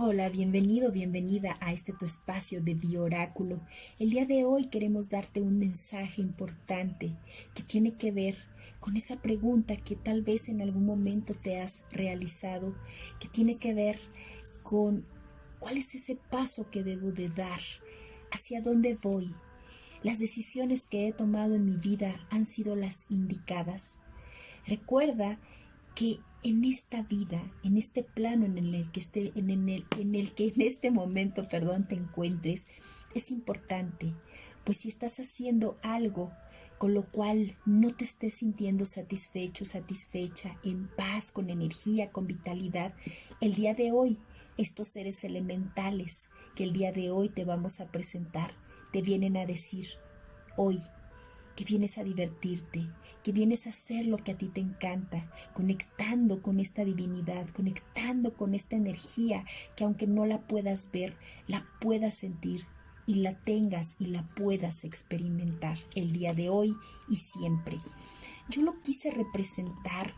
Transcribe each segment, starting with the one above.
Hola, bienvenido, bienvenida a este tu espacio de bioráculo. El día de hoy queremos darte un mensaje importante que tiene que ver con esa pregunta que tal vez en algún momento te has realizado, que tiene que ver con cuál es ese paso que debo de dar, hacia dónde voy. Las decisiones que he tomado en mi vida han sido las indicadas. Recuerda que en esta vida, en este plano en el que esté, en el, en el que en este momento, perdón, te encuentres, es importante, pues si estás haciendo algo con lo cual no te estés sintiendo satisfecho, satisfecha, en paz, con energía, con vitalidad, el día de hoy, estos seres elementales que el día de hoy te vamos a presentar, te vienen a decir, hoy que vienes a divertirte, que vienes a hacer lo que a ti te encanta, conectando con esta divinidad, conectando con esta energía que aunque no la puedas ver, la puedas sentir y la tengas y la puedas experimentar el día de hoy y siempre. Yo lo quise representar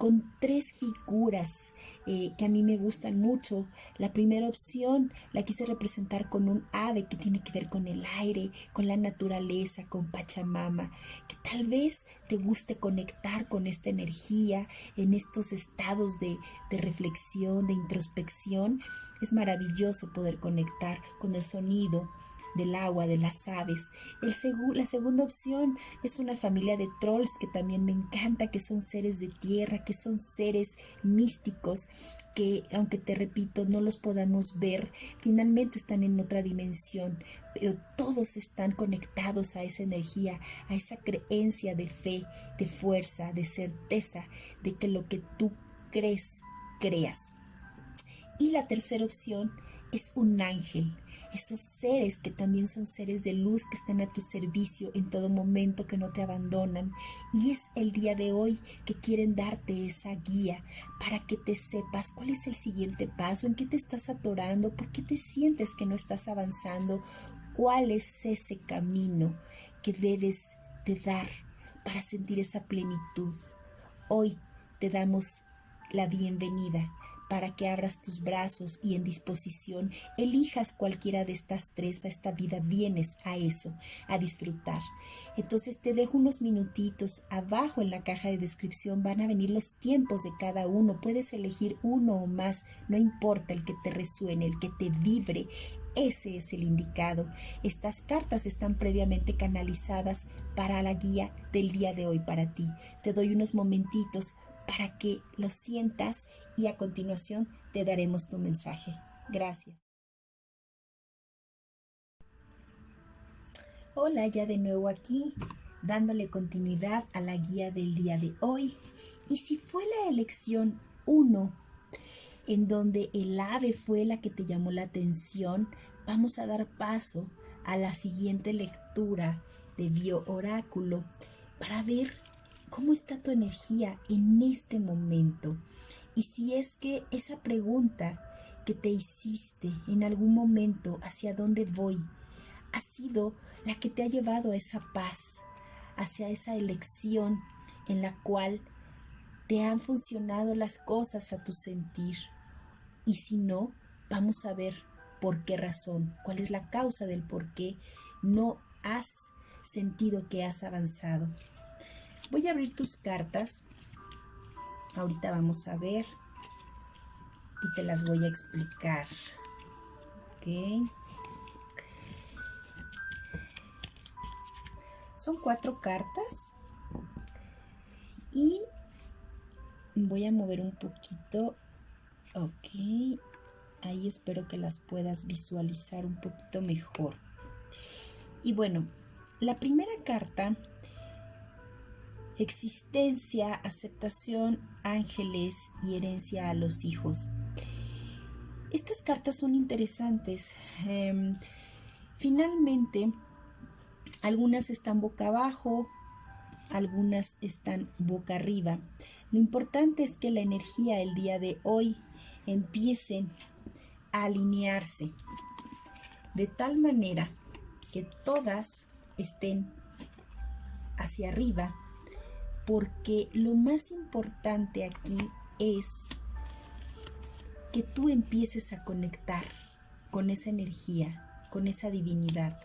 con tres figuras eh, que a mí me gustan mucho. La primera opción la quise representar con un ave que tiene que ver con el aire, con la naturaleza, con Pachamama, que tal vez te guste conectar con esta energía en estos estados de, de reflexión, de introspección. Es maravilloso poder conectar con el sonido, del agua, de las aves. El la segunda opción es una familia de trolls que también me encanta, que son seres de tierra, que son seres místicos que aunque te repito no los podamos ver, finalmente están en otra dimensión, pero todos están conectados a esa energía, a esa creencia de fe, de fuerza, de certeza, de que lo que tú crees, creas. Y la tercera opción es un ángel, esos seres que también son seres de luz que están a tu servicio en todo momento, que no te abandonan. Y es el día de hoy que quieren darte esa guía para que te sepas cuál es el siguiente paso, en qué te estás atorando, por qué te sientes que no estás avanzando, cuál es ese camino que debes de dar para sentir esa plenitud. Hoy te damos la bienvenida para que abras tus brazos y en disposición elijas cualquiera de estas tres. Esta vida vienes a eso, a disfrutar. Entonces te dejo unos minutitos. Abajo en la caja de descripción van a venir los tiempos de cada uno. Puedes elegir uno o más, no importa el que te resuene, el que te vibre. Ese es el indicado. Estas cartas están previamente canalizadas para la guía del día de hoy para ti. Te doy unos momentitos para que lo sientas y a continuación te daremos tu mensaje. Gracias. Hola, ya de nuevo aquí, dándole continuidad a la guía del día de hoy. Y si fue la elección 1, en donde el ave fue la que te llamó la atención, vamos a dar paso a la siguiente lectura de Bio Oráculo para ver ¿Cómo está tu energía en este momento? Y si es que esa pregunta que te hiciste en algún momento, ¿hacia dónde voy? Ha sido la que te ha llevado a esa paz, hacia esa elección en la cual te han funcionado las cosas a tu sentir. Y si no, vamos a ver por qué razón, cuál es la causa del por qué no has sentido que has avanzado. Voy a abrir tus cartas. Ahorita vamos a ver y te las voy a explicar. Ok. Son cuatro cartas y voy a mover un poquito. Ok. Ahí espero que las puedas visualizar un poquito mejor. Y bueno, la primera carta existencia, aceptación, ángeles y herencia a los hijos. Estas cartas son interesantes. Em, finalmente, algunas están boca abajo, algunas están boca arriba. Lo importante es que la energía el día de hoy empiece a alinearse de tal manera que todas estén hacia arriba porque lo más importante aquí es que tú empieces a conectar con esa energía, con esa divinidad.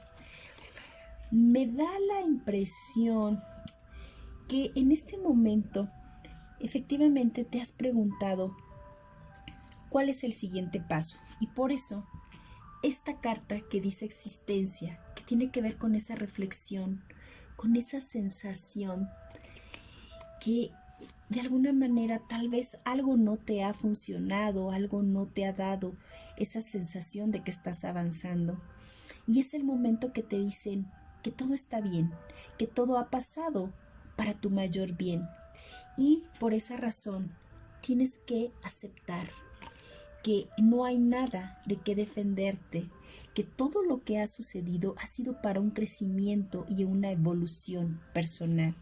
Me da la impresión que en este momento efectivamente te has preguntado cuál es el siguiente paso. Y por eso, esta carta que dice existencia, que tiene que ver con esa reflexión, con esa sensación que de alguna manera tal vez algo no te ha funcionado, algo no te ha dado esa sensación de que estás avanzando. Y es el momento que te dicen que todo está bien, que todo ha pasado para tu mayor bien. Y por esa razón tienes que aceptar que no hay nada de qué defenderte, que todo lo que ha sucedido ha sido para un crecimiento y una evolución personal.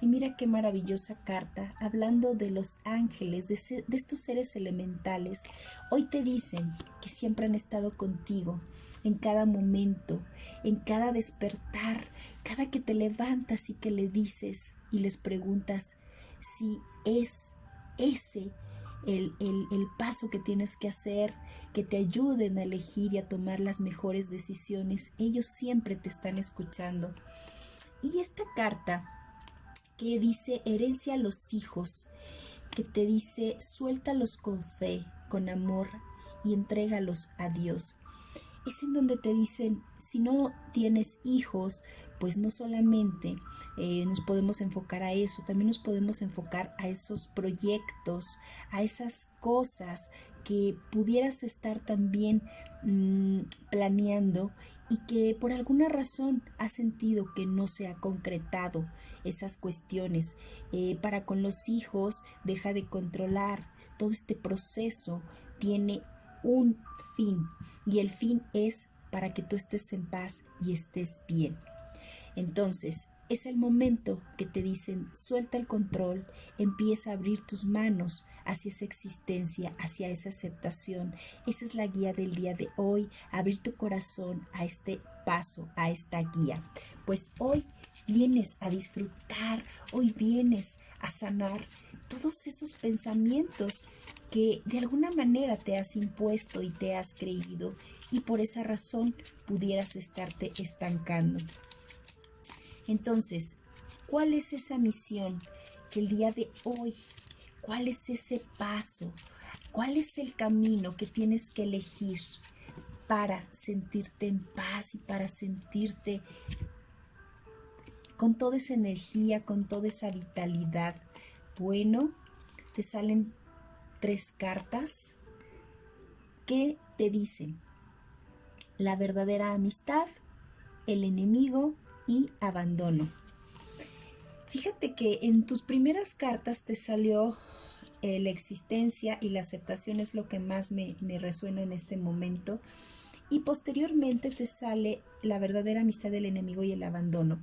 Y mira qué maravillosa carta, hablando de los ángeles, de, de estos seres elementales. Hoy te dicen que siempre han estado contigo en cada momento, en cada despertar, cada que te levantas y que le dices y les preguntas si es ese el, paso que tienes que hacer, que te ayuden a elegir y a tomar las mejores decisiones. Ellos siempre te están escuchando. Y esta carta que dice herencia a los hijos, que te dice suéltalos con fe, con amor y entrégalos a Dios. Es en donde te dicen, si no tienes hijos, pues no solamente eh, nos podemos enfocar a eso, también nos podemos enfocar a esos proyectos, a esas cosas que pudieras estar también mm, planeando y que por alguna razón has sentido que no se ha concretado esas cuestiones. Eh, para con los hijos, deja de controlar. Todo este proceso tiene un fin y el fin es para que tú estés en paz y estés bien. Entonces, es el momento que te dicen, suelta el control, empieza a abrir tus manos hacia esa existencia, hacia esa aceptación. Esa es la guía del día de hoy, abrir tu corazón a este paso, a esta guía. Pues hoy vienes a disfrutar, hoy vienes a sanar todos esos pensamientos que de alguna manera te has impuesto y te has creído y por esa razón pudieras estarte estancando. Entonces, ¿cuál es esa misión que el día de hoy, cuál es ese paso, cuál es el camino que tienes que elegir para sentirte en paz y para sentirte con toda esa energía, con toda esa vitalidad? Bueno, te salen tres cartas que te dicen la verdadera amistad, el enemigo y abandono. Fíjate que en tus primeras cartas te salió eh, la existencia y la aceptación es lo que más me, me resuena en este momento. Y posteriormente te sale la verdadera amistad del enemigo y el abandono.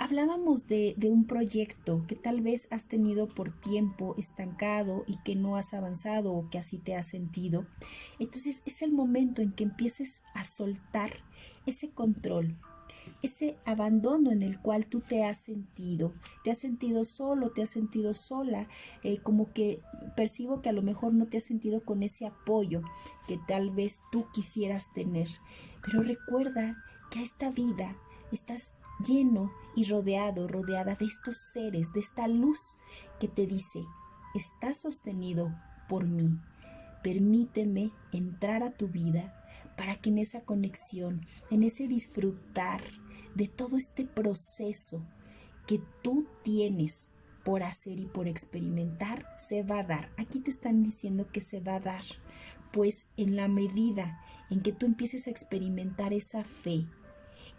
Hablábamos de, de, un proyecto que tal vez has tenido por tiempo estancado y que no has avanzado o que así te has sentido. Entonces es el momento en que empieces a soltar ese control, ese abandono en el cual tú te has sentido, te has sentido solo, te has sentido sola, eh, como que percibo que a lo mejor no te has sentido con ese apoyo que tal vez tú quisieras tener. Pero recuerda que a esta vida estás lleno y rodeado, rodeada de estos seres, de esta luz que te dice, estás sostenido por mí. Permíteme entrar a tu vida para que en esa conexión, en ese disfrutar de todo este proceso que tú tienes por hacer y por experimentar, se va a dar. Aquí te están diciendo que se va a dar, pues en la medida en que tú empieces a experimentar esa fe,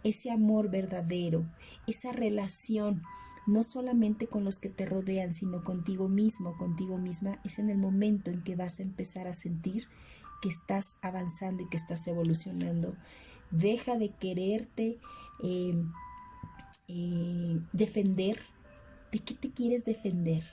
ese amor verdadero, esa relación, no solamente con los que te rodean, sino contigo mismo, contigo misma, es en el momento en que vas a empezar a sentir que estás avanzando y que estás evolucionando. Deja de quererte eh, eh, defender. ¿De qué te quieres defender?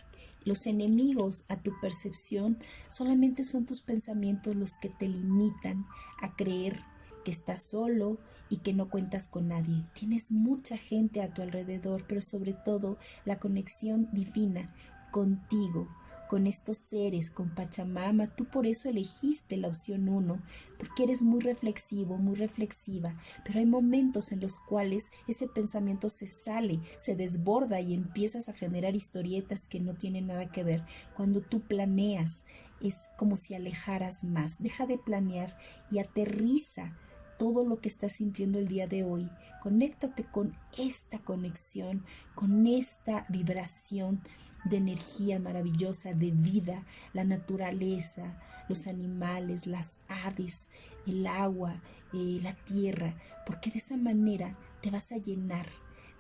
Los enemigos a tu percepción solamente son tus pensamientos los que te limitan a creer que estás solo y que no cuentas con nadie. Tienes mucha gente a tu alrededor, pero sobre todo la conexión divina contigo con estos seres, con Pachamama. Tú por eso elegiste la opción 1, porque eres muy reflexivo, muy reflexiva, pero hay momentos en los cuales ese pensamiento se sale, se desborda y empiezas a generar historietas que no tienen nada que ver. Cuando tú planeas, es como si alejaras más. Deja de planear y aterriza todo lo que estás sintiendo el día de hoy. Conéctate con esta conexión, con esta vibración de energía maravillosa, de vida, la naturaleza, los animales, las aves, el agua, eh, la tierra, porque de esa manera te vas a llenar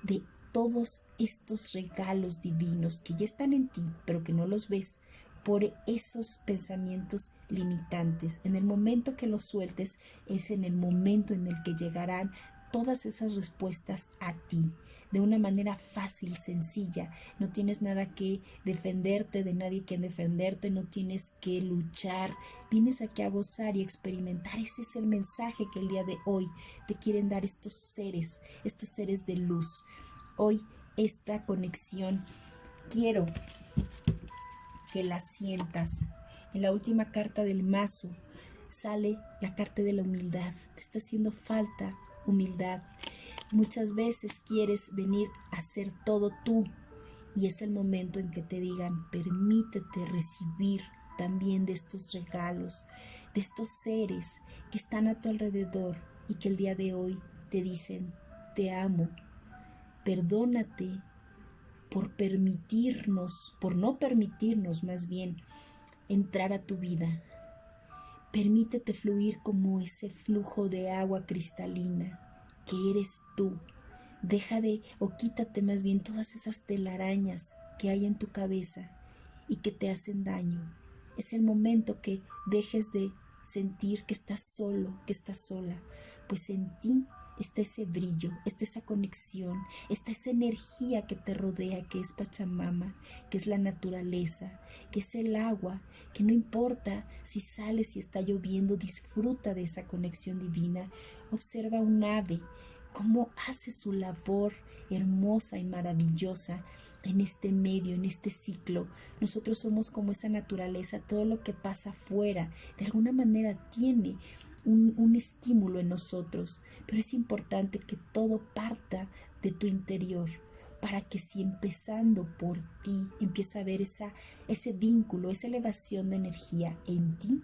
de todos estos regalos divinos que ya están en ti, pero que no los ves por esos pensamientos limitantes. En el momento que los sueltes es en el momento en el que llegarán todas esas respuestas a ti de una manera fácil, sencilla. No tienes nada que defenderte, de nadie que defenderte, no tienes que luchar. Vienes aquí a gozar y experimentar. Ese es el mensaje que el día de hoy te quieren dar estos seres, estos seres de luz. Hoy esta conexión quiero que la sientas. En la última carta del mazo sale la carta de la humildad. Te está haciendo falta humildad. Muchas veces quieres venir a hacer todo tú y es el momento en que te digan, permítete recibir también de estos regalos, de estos seres que están a tu alrededor y que el día de hoy te dicen, te amo, perdónate por permitirnos, por no permitirnos más bien entrar a tu vida. Permítete fluir como ese flujo de agua cristalina que eres tú. Deja de o quítate más bien todas esas telarañas que hay en tu cabeza y que te hacen daño. Es el momento que dejes de sentir que estás solo, que estás sola, pues en ti está ese brillo, está esa conexión, está esa energía que te rodea, que es Pachamama, que es la naturaleza, que es el agua, que no importa si sale, si está lloviendo, disfruta de esa conexión divina. Observa un ave, cómo hace su labor hermosa y maravillosa en este medio, en este ciclo. Nosotros somos como esa naturaleza, todo lo que pasa afuera, de alguna manera tiene un, estímulo en nosotros, pero es importante que todo parta de tu interior para que si empezando por ti empieza a ver esa, ese vínculo, esa elevación de energía en ti,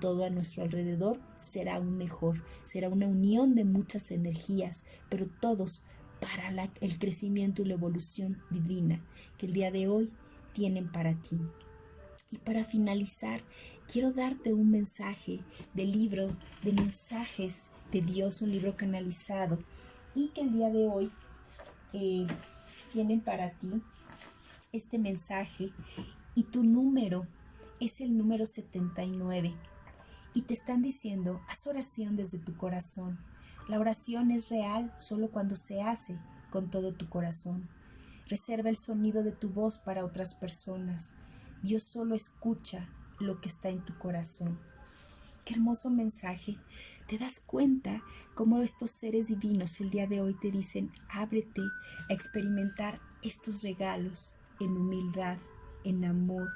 todo a nuestro alrededor será aún mejor, será una unión de muchas energías, pero todos para el crecimiento y la evolución divina que el día de hoy tienen para ti. Y para finalizar, quiero darte un mensaje del libro de mensajes de Dios, un libro canalizado, y que el día de hoy eh, tienen para ti este mensaje y tu número es el número 79 y te están diciendo, haz oración desde tu corazón. La oración es real solo cuando se hace con todo tu corazón. Reserva el sonido de tu voz para otras personas. Dios solo escucha lo que está en tu corazón. Qué hermoso mensaje. Te das cuenta cómo estos seres divinos el día de hoy te dicen, ábrete a experimentar estos regalos en humildad, en amor,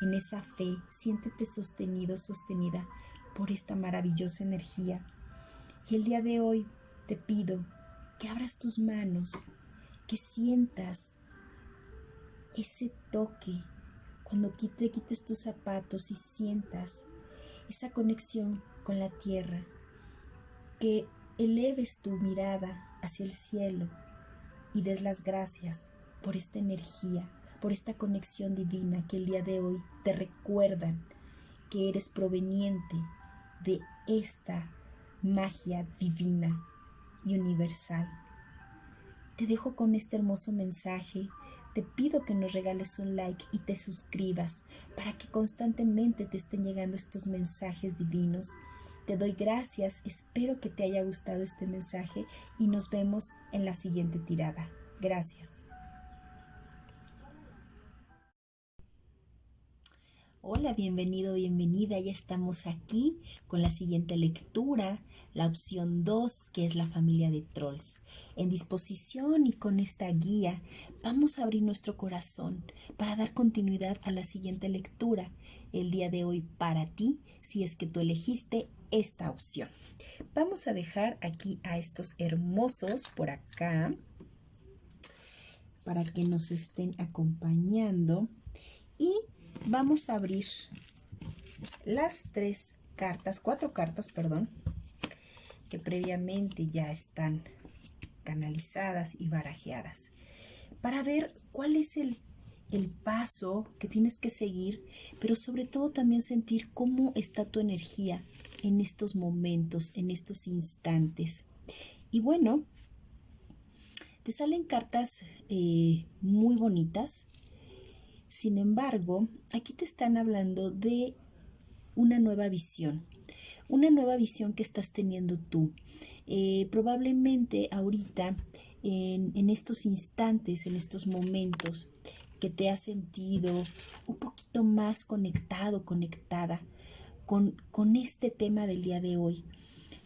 en esa fe. Siéntete sostenido, sostenida por esta maravillosa energía. Y el día de hoy te pido que abras tus manos, que sientas ese toque cuando te quites tus zapatos y sientas esa conexión con la tierra, que eleves tu mirada hacia el cielo y des las gracias por esta energía, por esta conexión divina que el día de hoy te recuerdan que eres proveniente de esta magia divina y universal. Te dejo con este hermoso mensaje te pido que nos regales un like y te suscribas para que constantemente te estén llegando estos mensajes divinos. Te doy gracias, espero que te haya gustado este mensaje y nos vemos en la siguiente tirada. Gracias. Hola, bienvenido, bienvenida. Ya estamos aquí con la siguiente lectura, la opción 2, que es la familia de trolls. En disposición y con esta guía vamos a abrir nuestro corazón para dar continuidad a la siguiente lectura el día de hoy para ti, si es que tú elegiste esta opción. Vamos a dejar aquí a estos hermosos por acá para que nos estén acompañando y vamos a abrir las tres cartas, cuatro cartas, perdón, que previamente ya están canalizadas y barajeadas, para ver cuál es el, el paso que tienes que seguir, pero sobre todo también sentir cómo está tu energía en estos momentos, en estos instantes. Y bueno, te salen cartas eh, muy bonitas, sin embargo, aquí te están hablando de una nueva visión, una nueva visión que estás teniendo tú. Eh, probablemente ahorita, en, estos instantes, en estos momentos, que te has sentido un poquito más conectado, conectada con, con este tema del día de hoy,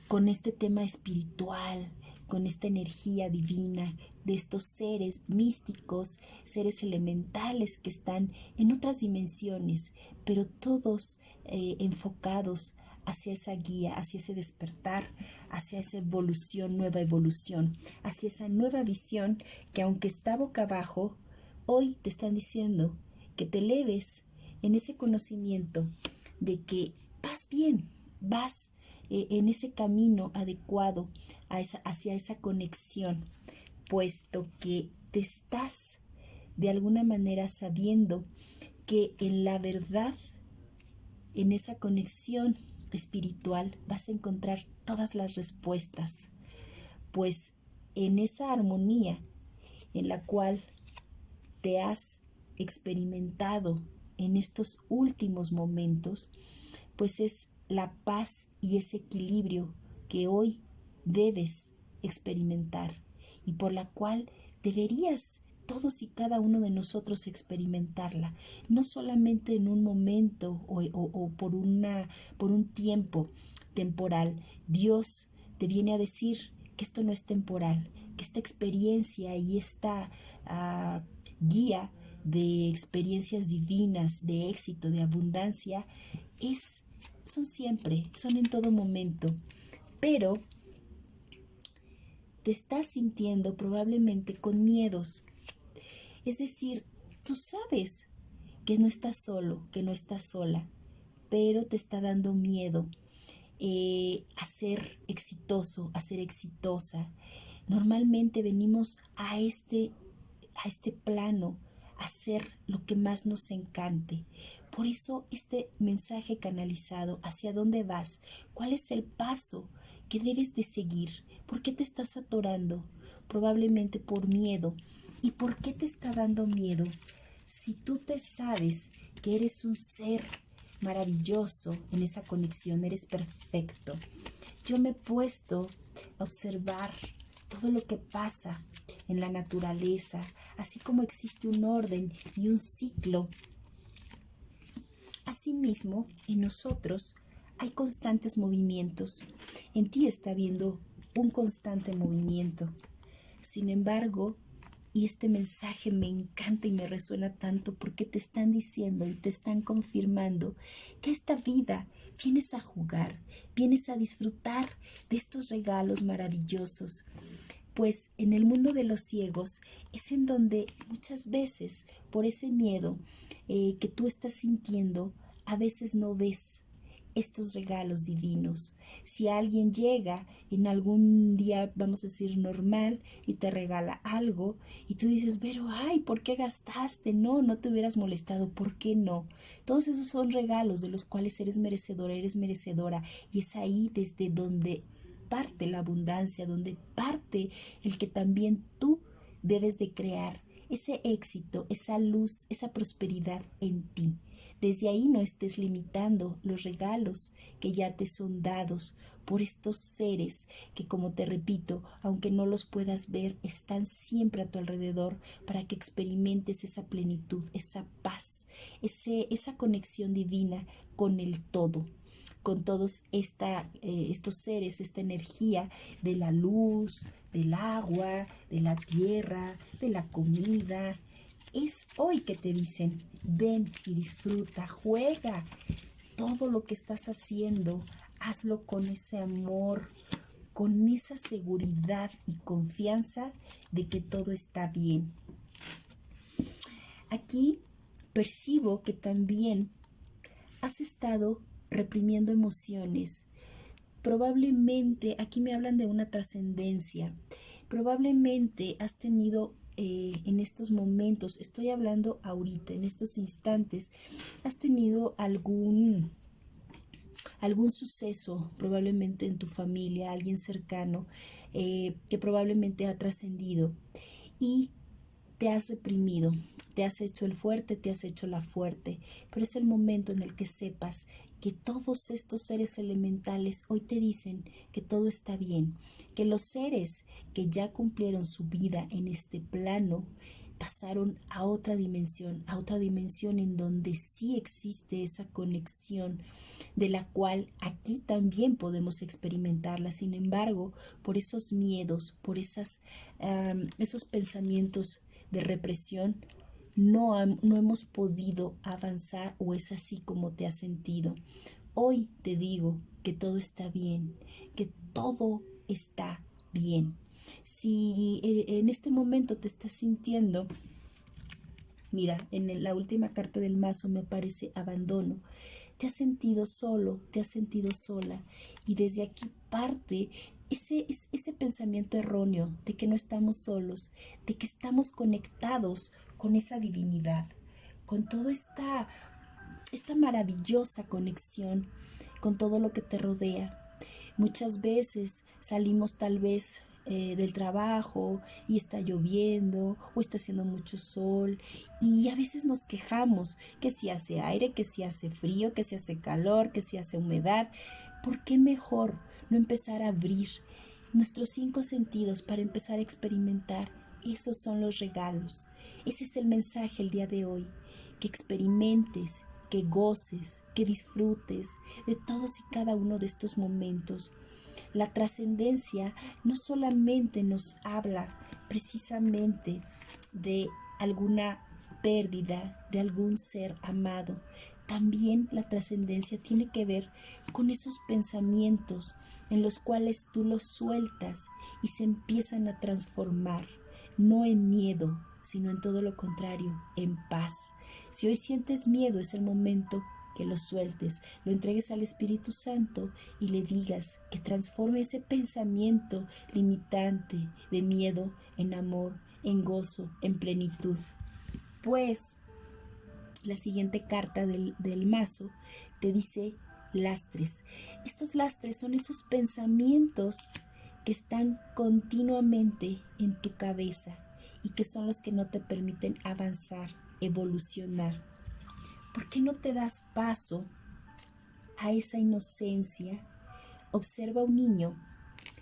con este tema espiritual, con esta energía divina de estos seres místicos, seres elementales que están en otras dimensiones, pero todos eh, enfocados hacia esa guía, hacia ese despertar, hacia esa evolución, nueva evolución, hacia esa nueva visión que aunque está boca abajo, hoy te están diciendo que te eleves en ese conocimiento de que vas bien, vas eh, en ese camino adecuado hacia esa conexión, puesto que te estás de alguna manera sabiendo que en la verdad, en esa conexión espiritual, vas a encontrar todas las respuestas, pues en esa armonía en la cual te has experimentado en estos últimos momentos, pues es la paz y ese equilibrio que hoy debes experimentar y por la cual deberías todos y cada uno de nosotros experimentarla, no solamente en un momento o, por, una, por un tiempo temporal. Dios te viene a decir que esto no es temporal, que esta experiencia y esta ah, guía de experiencias divinas, de éxito, de abundancia, es son siempre, son en todo momento, pero te estás sintiendo probablemente con miedos. Es decir, tú sabes que no estás solo, que no estás sola, pero te está dando miedo eh, a ser exitoso, a ser exitosa. Normalmente venimos a este, a este plano a hacer lo que más nos encante. Por eso este mensaje canalizado, ¿hacia dónde vas? ¿Cuál es el paso que debes de seguir? ¿Por qué te estás atorando? Probablemente por miedo. ¿Y por qué te está dando miedo? Si tú te sabes que eres un ser maravilloso en esa conexión, eres perfecto. Yo me he puesto a observar todo lo que pasa en la naturaleza, así como existe un orden y un ciclo Asimismo, en nosotros hay constantes movimientos. En ti está habiendo un constante movimiento. Sin embargo, y este mensaje me encanta y me resuena tanto porque te están diciendo y te están confirmando que esta vida vienes a jugar, vienes a disfrutar de estos regalos maravillosos. Pues en el mundo de los ciegos es en donde muchas veces por ese miedo eh, que tú estás sintiendo, a veces no ves estos regalos divinos. Si alguien llega en algún día, vamos a decir, normal y te regala algo y tú dices, pero, ay, ¿por qué gastaste? No, no te hubieras molestado, ¿por qué no? Todos esos son regalos de los cuales eres merecedora, eres merecedora y es ahí desde donde parte la abundancia, donde parte el que también tú debes de crear ese éxito, esa luz, esa prosperidad en ti. Desde ahí no estés limitando los regalos que ya te son dados por estos seres que, como te repito, aunque no los puedas ver, están siempre a tu alrededor para que experimentes esa plenitud, esa paz, ese, esa conexión divina con el todo con todos esta, eh, estos seres, esta energía de la luz, del agua, de la tierra, de la comida. Es hoy que te dicen, ven y disfruta, juega. Todo lo que estás haciendo, hazlo con ese amor, con esa seguridad y confianza de que todo está bien. Aquí percibo que también has estado reprimiendo emociones. Probablemente, aquí me hablan de una trascendencia, probablemente has tenido eh, en estos momentos, estoy hablando ahorita, en estos instantes, has tenido algún algún suceso probablemente en tu familia, alguien cercano eh, que probablemente ha trascendido y te has reprimido, te has hecho el fuerte, te has hecho la fuerte, pero es el momento en el que sepas que todos estos seres elementales hoy te dicen que todo está bien, que los seres que ya cumplieron su vida en este plano pasaron a otra dimensión, a otra dimensión en donde sí existe esa conexión de la cual aquí también podemos experimentarla. Sin embargo, por esos miedos, por esos pensamientos de represión, no, no hemos podido avanzar o es así como te has sentido. Hoy te digo que todo está bien, que todo está bien. Si en este momento te estás sintiendo, mira, en la última carta del mazo me aparece abandono, te has sentido solo, te has sentido sola y desde aquí parte ese, ese pensamiento erróneo de que no estamos solos, de que estamos conectados con esa divinidad, con toda esta, esta maravillosa conexión con todo lo que te rodea. Muchas veces salimos tal vez eh, del trabajo y está lloviendo o está haciendo mucho sol y a veces nos quejamos que si hace aire, que si hace frío, que si hace calor, que si hace humedad. ¿Por qué mejor no empezar a abrir nuestros cinco sentidos para empezar a experimentar esos son los regalos. Ese es el mensaje el día de hoy. Que experimentes, que goces, que disfrutes de todos y cada uno de estos momentos. La trascendencia no solamente nos habla precisamente de alguna pérdida de algún ser amado, también la trascendencia tiene que ver con esos pensamientos en los cuales tú los sueltas y se empiezan a transformar no en miedo, sino en todo lo contrario, en paz. Si hoy sientes miedo, es el momento que lo sueltes, lo entregues al Espíritu Santo y le digas que transforme ese pensamiento limitante de miedo en amor, en gozo, en plenitud. Pues la siguiente carta del, del mazo te dice lastres. Estos lastres son esos pensamientos están continuamente en tu cabeza y que son los que no te permiten avanzar, evolucionar. ¿Por qué no te das paso a esa inocencia? Observa a un niño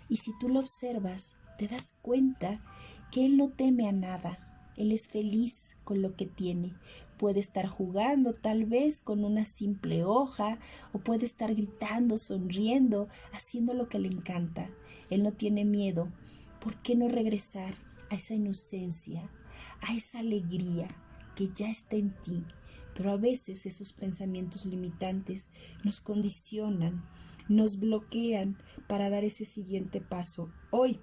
y si tú lo observas, te das cuenta que él no teme a nada, él es feliz con lo que tiene, Puede estar jugando tal vez con una simple hoja o puede estar gritando, sonriendo, haciendo lo que le encanta. Él no tiene miedo. ¿Por qué no regresar a esa inocencia, a esa alegría que ya está en ti? Pero a veces esos pensamientos limitantes nos condicionan, nos bloquean para dar ese siguiente paso. Hoy,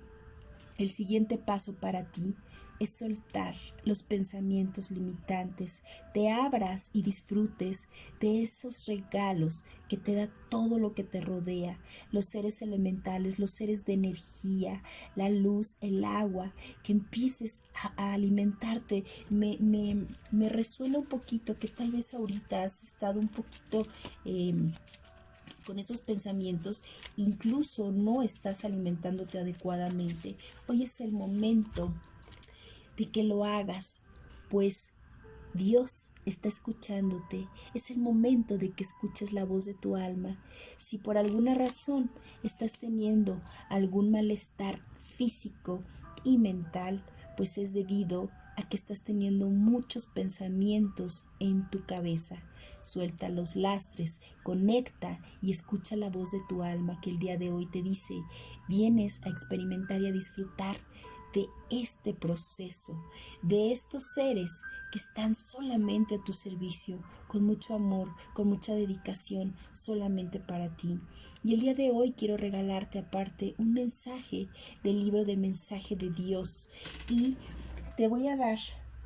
el siguiente paso para ti es soltar los pensamientos limitantes, te abras y disfrutes de esos regalos que te da todo lo que te rodea, los seres elementales, los seres de energía, la luz, el agua, que empieces a, alimentarte. Me, me, resuena un poquito que tal vez ahorita has estado un poquito... Em, con esos pensamientos, incluso no estás alimentándote adecuadamente. Hoy es el momento de que lo hagas, pues Dios está escuchándote. Es el momento de que escuches la voz de tu alma. Si por alguna razón estás teniendo algún malestar físico y mental, pues es debido a que estás teniendo muchos pensamientos en tu cabeza. Suelta los lastres, conecta y escucha la voz de tu alma que el día de hoy te dice, vienes a experimentar y a disfrutar de este proceso, de estos seres que están solamente a tu servicio, con mucho amor, con mucha dedicación, solamente para ti. Y el día de hoy quiero regalarte aparte un mensaje del libro de mensaje de Dios y te voy a dar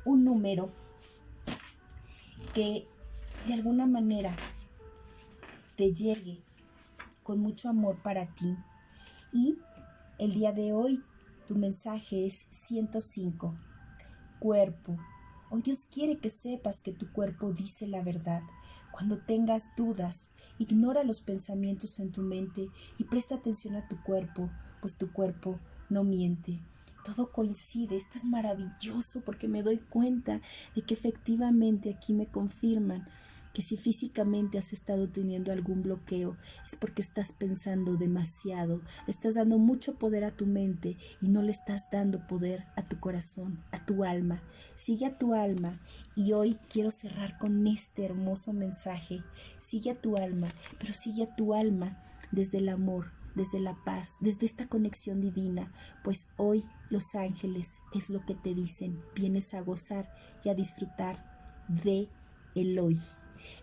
un número que de alguna manera te llegue con mucho amor para ti. Y el día de hoy tu mensaje es 105. Cuerpo. Hoy Dios quiere que sepas que tu cuerpo dice la verdad. Cuando tengas dudas, ignora los pensamientos en tu mente y presta atención a tu cuerpo, pues tu cuerpo no miente todo coincide. Esto es maravilloso porque me doy cuenta de que efectivamente aquí me confirman que si físicamente has estado teniendo algún bloqueo es porque estás pensando demasiado, estás dando mucho poder a tu mente y no le estás dando poder a tu corazón, a tu alma. Sigue a tu alma y hoy quiero cerrar con este hermoso mensaje. Sigue a tu alma, pero sigue a tu alma desde el amor, desde la paz, desde esta conexión divina, pues hoy los ángeles es lo que te dicen, vienes a gozar y a disfrutar de el hoy.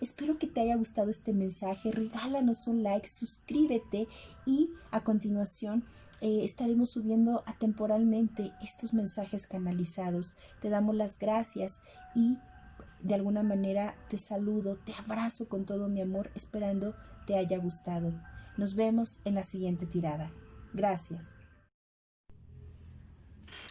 Espero que te haya gustado este mensaje, regálanos un like, suscríbete y a continuación eh, estaremos subiendo atemporalmente estos mensajes canalizados. Te damos las gracias y de alguna manera te saludo, te abrazo con todo mi amor, esperando te haya gustado. Nos vemos en la siguiente tirada. Gracias.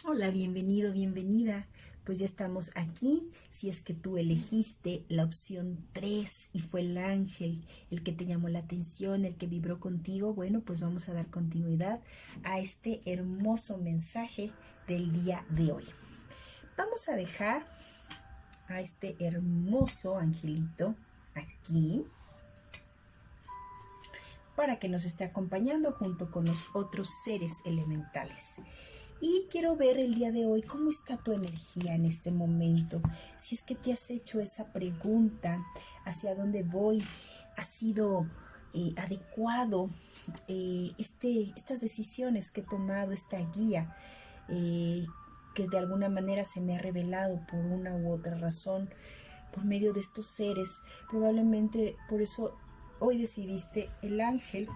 Hola, bienvenido, bienvenida. Pues ya estamos aquí. Si es que tú elegiste la opción 3 y fue el ángel el que te llamó la atención, el que vibró contigo, bueno, pues vamos a dar continuidad a este hermoso mensaje del día de hoy. Vamos a dejar a este hermoso angelito aquí para que nos esté acompañando junto con los otros seres elementales. Y quiero ver el día de hoy cómo está tu energía en este momento. Si es que te has hecho esa pregunta, hacia dónde voy, ha sido eh, adecuado eh, este, estas decisiones que he tomado, esta guía, eh, que de alguna manera se me ha revelado por una u otra razón, por medio de estos seres. Probablemente por eso hoy decidiste el ángel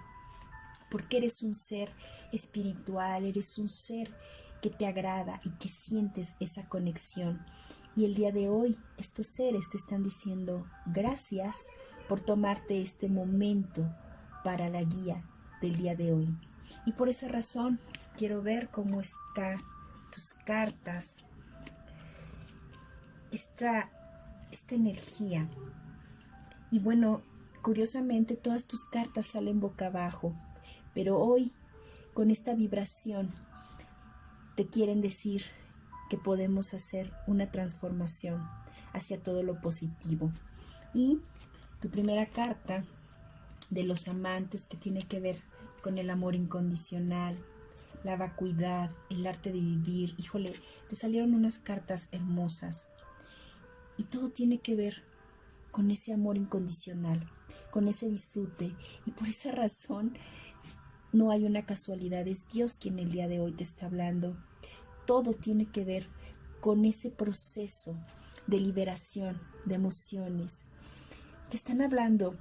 porque eres un ser espiritual, eres un ser que te agrada y que sientes esa conexión. Y el día de hoy estos seres te están diciendo gracias por tomarte este momento para la guía del día de hoy. Y por esa razón quiero ver cómo están tus cartas, esta, esta energía. Y bueno, Curiosamente, todas tus cartas salen boca abajo, pero hoy, con esta vibración, te quieren decir que podemos hacer una transformación hacia todo lo positivo. Y tu primera carta de los amantes que tiene que ver con el amor incondicional, la vacuidad, el arte de vivir. Híjole, te salieron unas cartas hermosas. Y todo tiene que ver con ese amor incondicional con ese disfrute. Y por esa razón no hay una casualidad, es Dios quien el día de hoy te está hablando. Todo tiene que ver con ese proceso de liberación, de emociones. Te están hablando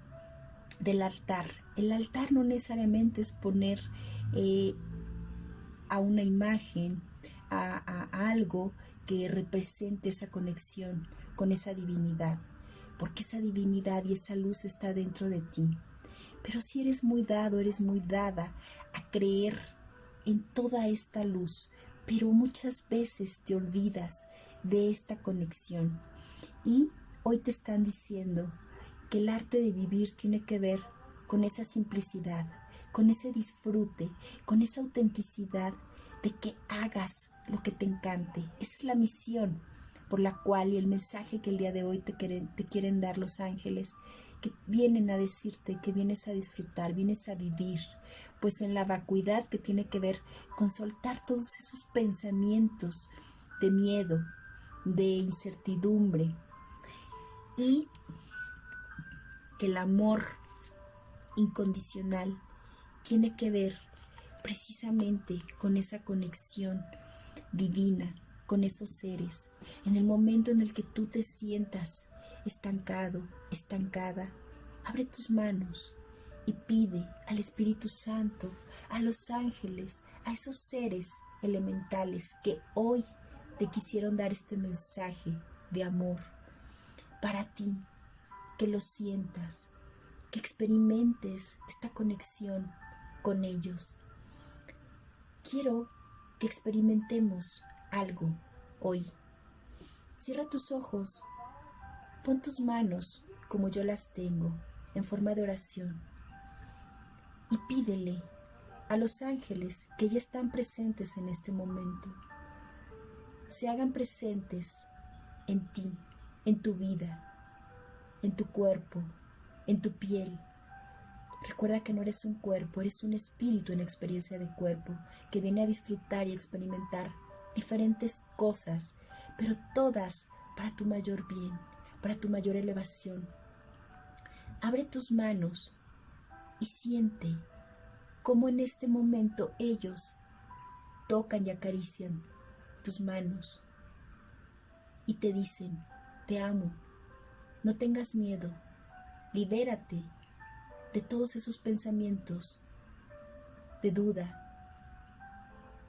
del altar. El altar no necesariamente es poner eh, a una imagen, a, a algo que represente esa conexión con esa divinidad porque esa divinidad y esa luz está dentro de ti. Pero si eres muy dado, eres muy dada a creer en toda esta luz, pero muchas veces te olvidas de esta conexión. Y hoy te están diciendo que el arte de vivir tiene que ver con esa simplicidad, con ese disfrute, con esa autenticidad de que hagas lo que te encante. Esa es la misión por la cual y el mensaje que el día de hoy te quieren, te quieren dar los ángeles, que vienen a decirte que vienes a disfrutar, vienes a vivir, pues en la vacuidad que tiene que ver con soltar todos esos pensamientos de miedo, de incertidumbre y que el amor incondicional tiene que ver precisamente con esa conexión divina con esos seres. En el momento en el que tú te sientas estancado, estancada, abre tus manos y pide al Espíritu Santo, a los ángeles, a esos seres elementales que hoy te quisieron dar este mensaje de amor para ti, que lo sientas, que experimentes esta conexión con ellos. Quiero que experimentemos algo hoy. Cierra tus ojos, pon tus manos como yo las tengo, en forma de oración, y pídele a los ángeles que ya están presentes en este momento, se hagan presentes en ti, en tu vida, en tu cuerpo, en tu piel. Recuerda que no eres un cuerpo, eres un espíritu en experiencia de cuerpo que viene a disfrutar y experimentar diferentes cosas, pero todas para tu mayor bien, para tu mayor elevación. Abre tus manos y siente cómo en este momento ellos tocan y acarician tus manos y te dicen, te amo, no tengas miedo, libérate de todos esos pensamientos de duda,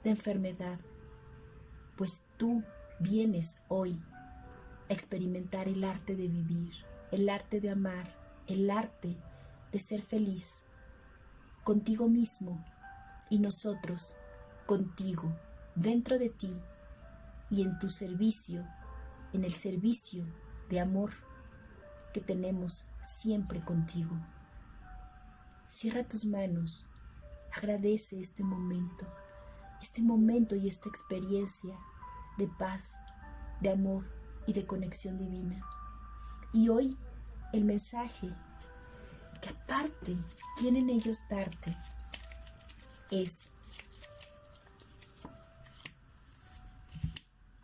de enfermedad, pues tú vienes hoy a experimentar el arte de vivir, el arte de amar, el arte de ser feliz contigo mismo y nosotros contigo, dentro de ti y en tu servicio, en el servicio de amor que tenemos siempre contigo. Cierra tus manos, agradece este momento este momento y esta experiencia de paz, de amor y de conexión divina. Y hoy el mensaje que aparte quieren ellos darte es,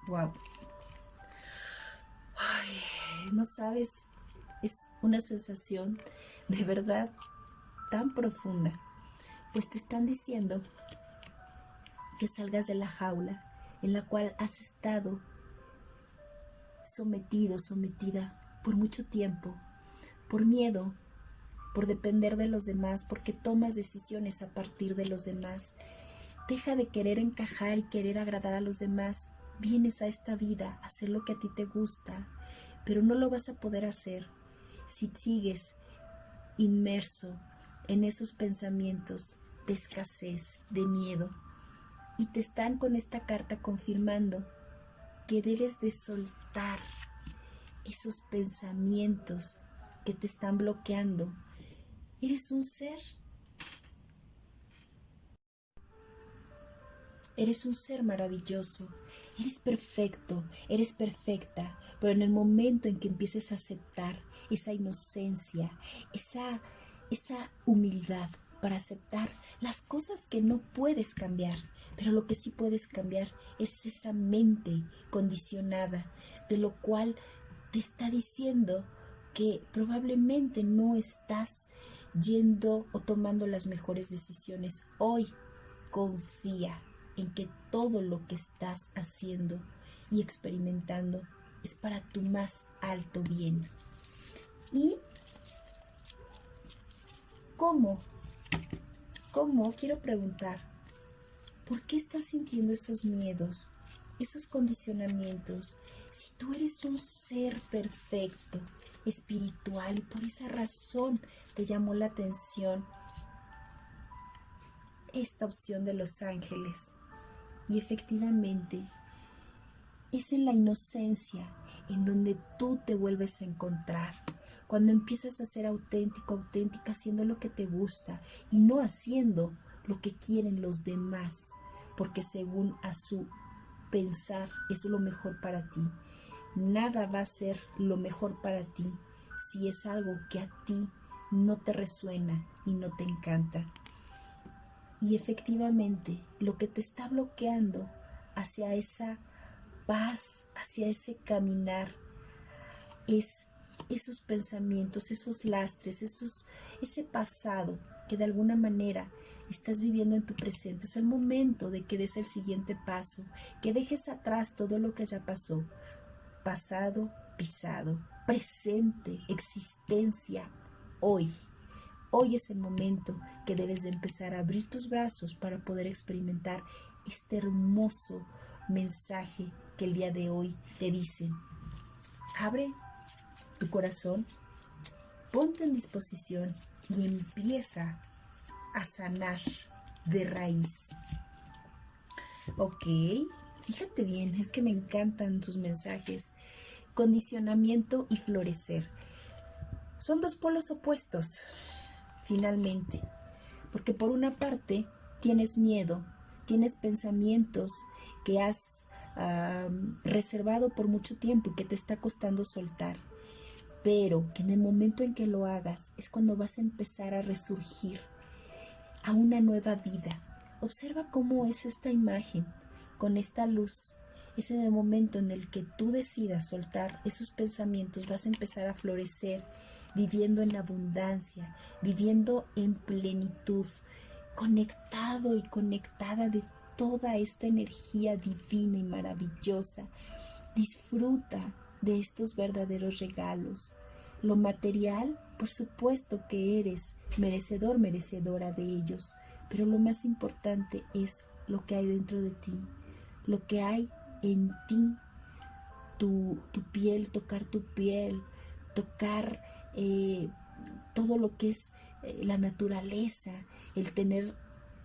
wow, no sabes, es una sensación de verdad tan profunda, pues te están diciendo que salgas de la jaula en la cual has estado sometido, sometida por mucho tiempo, por miedo, por depender de los demás, porque tomas decisiones a partir de los demás. Deja de querer encajar y querer agradar a los demás. Vienes a esta vida a hacer lo que a ti te gusta, pero no lo vas a poder hacer si sigues inmerso en esos pensamientos de escasez, de miedo y te están con esta carta confirmando que debes de soltar esos pensamientos que te están bloqueando. Eres un ser. Eres un ser maravilloso, eres perfecto, eres perfecta, pero en el momento en que empieces a aceptar esa inocencia, esa, esa humildad para aceptar las cosas que no puedes cambiar, pero lo que sí puedes cambiar es esa mente condicionada, de lo cual te está diciendo que probablemente no estás yendo o tomando las mejores decisiones. Hoy confía en que todo lo que estás haciendo y experimentando es para tu más alto bien. ¿Y cómo? ¿Cómo? Quiero preguntar. ¿Por qué estás sintiendo esos miedos, esos condicionamientos? Si tú eres un ser perfecto, espiritual, y por esa razón te llamó la atención esta opción de los ángeles. Y efectivamente, es en la inocencia en donde tú te vuelves a encontrar. Cuando empiezas a ser auténtico, auténtica, haciendo lo que te gusta y no haciendo lo que quieren los demás, porque según a su pensar es lo mejor para ti. nada va a ser lo mejor para ti si es algo que a ti no te resuena y no te encanta. Y efectivamente, lo que te está bloqueando hacia esa paz, hacia ese caminar, es esos pensamientos, esos lastres, esos, ese pasado que de alguna manera estás viviendo en tu presente. Es el momento de que des el siguiente paso, que dejes atrás todo lo que ya pasó. Pasado, pisado, presente, existencia, hoy. Hoy es el momento que debes de empezar a abrir tus brazos para poder experimentar este hermoso mensaje que el día de hoy te dicen. Abre tu corazón, ponte en disposición y empieza a sanar de raíz. Ok, fíjate bien, es que me encantan tus mensajes. Condicionamiento y florecer. Son dos polos opuestos, finalmente, porque por una parte tienes miedo, tienes pensamientos que has reservado por mucho tiempo y que te está costando soltar, pero que en el momento en que lo hagas es cuando vas a empezar a resurgir a una nueva vida. Observa cómo es esta imagen con esta luz. Es en el momento en el que tú decidas soltar esos pensamientos, vas a empezar a florecer viviendo en abundancia, viviendo en plenitud, conectado y conectada de toda esta energía divina y maravillosa. Disfruta de estos verdaderos regalos. Lo material, por supuesto que eres merecedor, merecedora de ellos, pero lo más importante es lo que hay dentro de ti, lo que hay en ti, tu, tu piel, tocar tu piel, tocar eh, todo lo que es eh, la naturaleza, el tener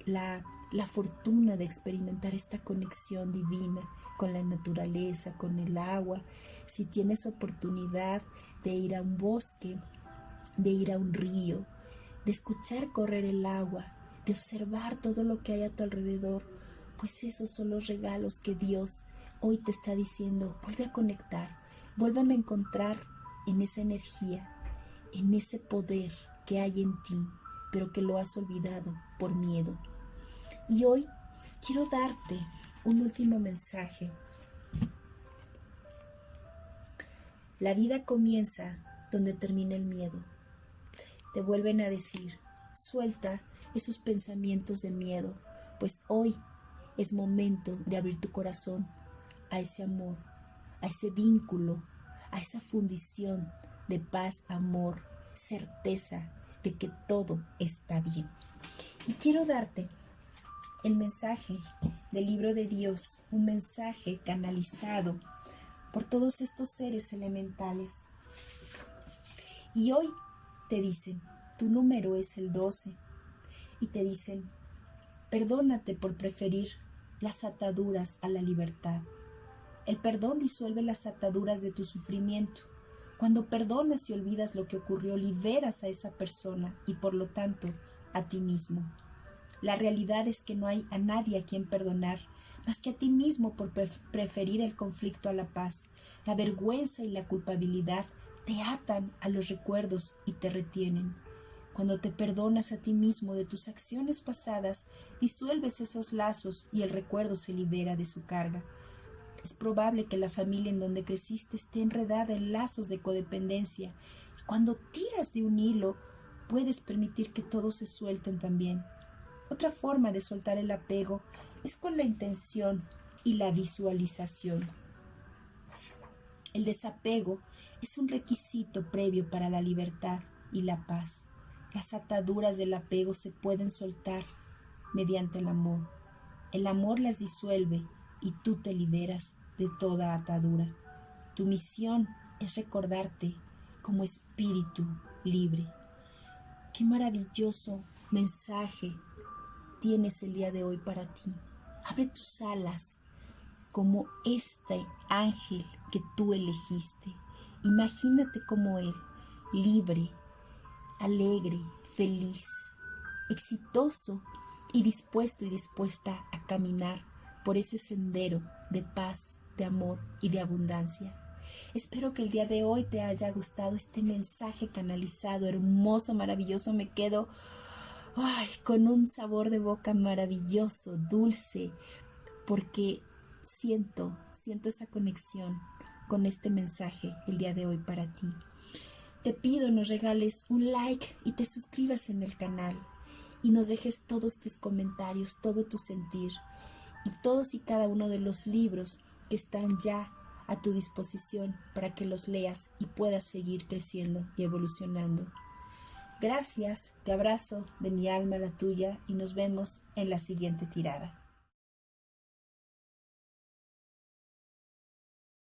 la, la fortuna de experimentar esta conexión divina con la naturaleza, con el agua, si tienes oportunidad de ir a un bosque, de ir a un río, de escuchar correr el agua, de observar todo lo que hay a tu alrededor, pues esos son los regalos que Dios hoy te está diciendo, vuelve a conectar, vuélveme a encontrar en esa energía, en ese poder que hay en ti, pero que lo has olvidado por miedo. Y hoy quiero darte un último mensaje. La vida comienza donde termina el miedo. Te vuelven a decir, suelta esos pensamientos de miedo, pues hoy es momento de abrir tu corazón a ese amor, a ese vínculo, a esa fundición de paz, amor, certeza de que todo está bien. Y quiero darte el mensaje del libro de Dios, un mensaje canalizado por todos estos seres elementales. Y hoy te dicen, tu número es el 12. Y te dicen, perdónate por preferir las ataduras a la libertad. El perdón disuelve las ataduras de tu sufrimiento cuando perdonas y olvidas lo que ocurrió, liberas a esa persona y por lo tanto a ti mismo. La realidad es que no hay a nadie a quien perdonar más que a ti mismo por preferir el conflicto a la paz. La vergüenza y la culpabilidad te atan a los recuerdos y te retienen. Cuando te perdonas a ti mismo de tus acciones pasadas, disuelves esos lazos y el recuerdo se libera de su carga. Es probable que la familia en donde creciste esté enredada en lazos de codependencia y cuando tiras de un hilo puedes permitir que todos se suelten también. Otra forma de soltar el apego es con la intención y la visualización. El desapego es un requisito previo para la libertad y la paz. Las ataduras del apego se pueden soltar mediante el amor. El amor las disuelve y tú te liberas de toda atadura. Tu misión es recordarte como espíritu libre. Qué maravilloso mensaje tienes el día de hoy para ti. Abre tus alas como este ángel que tú elegiste. Imagínate como él, libre, alegre, feliz, exitoso y dispuesto y dispuesta a caminar por ese sendero de paz, de amor y de abundancia. Espero que el día de hoy te haya gustado este mensaje canalizado, hermoso, maravilloso. Me quedo ay, con un sabor de boca maravilloso, dulce, porque siento, siento esa conexión con este mensaje el día de hoy para ti. Te pido nos regales un like y te suscribas en el canal y nos dejes todos tus comentarios, todo tu sentir y todos y cada uno de los libros que están ya a tu disposición para que los leas y puedas seguir creciendo y evolucionando. Gracias, te abrazo de mi alma a la tuya y nos vemos en la siguiente tirada.